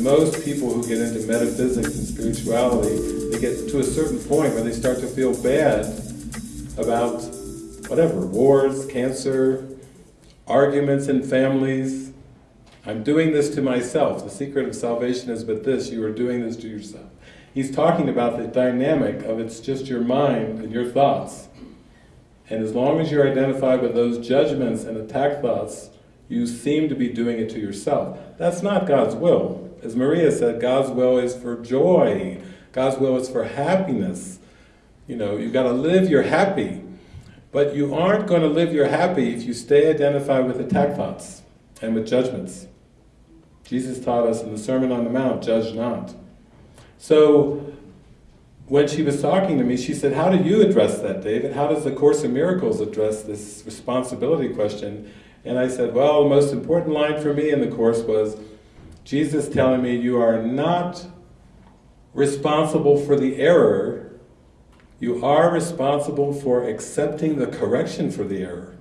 most people who get into metaphysics and spirituality, they get to a certain point where they start to feel bad about whatever, wars, cancer, arguments in families. I'm doing this to myself. The secret of salvation is but this, you are doing this to yourself. He's talking about the dynamic of it's just your mind and your thoughts. And as long as you're identified with those judgments and attack thoughts, you seem to be doing it to yourself. That's not God's will. As Maria said, God's will is for joy. God's will is for happiness. You know, you've got to live your happy. But you aren't going to live your happy if you stay identified with attack thoughts and with judgments. Jesus taught us in the Sermon on the Mount, judge not. So, when she was talking to me, she said, how do you address that, David? How does the Course in Miracles address this responsibility question? And I said, well, the most important line for me in the Course was, Jesus telling me you are not responsible for the error, you are responsible for accepting the correction for the error.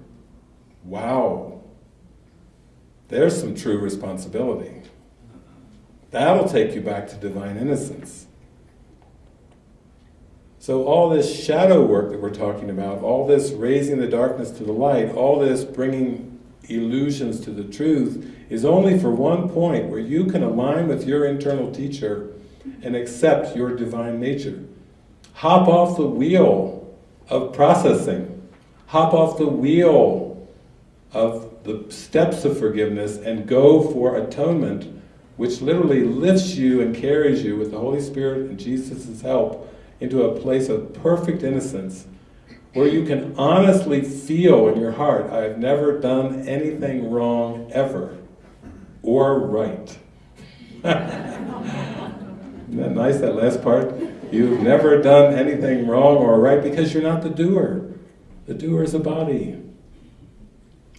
Wow. There's some true responsibility. That'll take you back to divine innocence. So all this shadow work that we're talking about, all this raising the darkness to the light, all this bringing illusions to the truth, is only for one point where you can align with your internal teacher and accept your divine nature. Hop off the wheel of processing. Hop off the wheel of the steps of forgiveness and go for atonement, which literally lifts you and carries you with the Holy Spirit and Jesus' help into a place of perfect innocence where you can honestly feel in your heart, I have never done anything wrong ever, or right. Isn't that nice, that last part? You've never done anything wrong or right because you're not the doer. The doer is a body.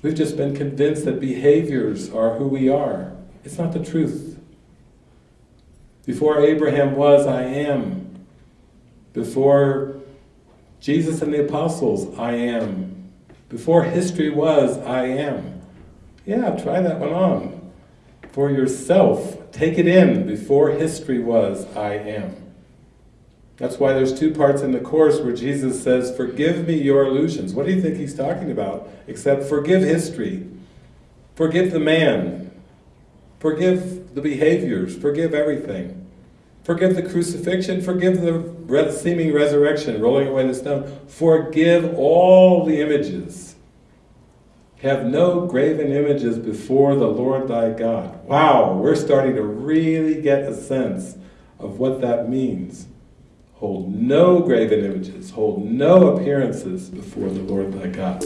We've just been convinced that behaviors are who we are. It's not the truth. Before Abraham was, I am. Before Jesus and the apostles, I am. Before history was, I am. Yeah, try that one on. For yourself, take it in. Before history was, I am. That's why there's two parts in the Course where Jesus says, forgive me your illusions. What do you think he's talking about? Except forgive history. Forgive the man. Forgive the behaviors. Forgive everything. Forgive the crucifixion, forgive the seeming resurrection, rolling away the stone. Forgive all the images. Have no graven images before the Lord thy God. Wow, we're starting to really get a sense of what that means. Hold no graven images, hold no appearances before the Lord thy God.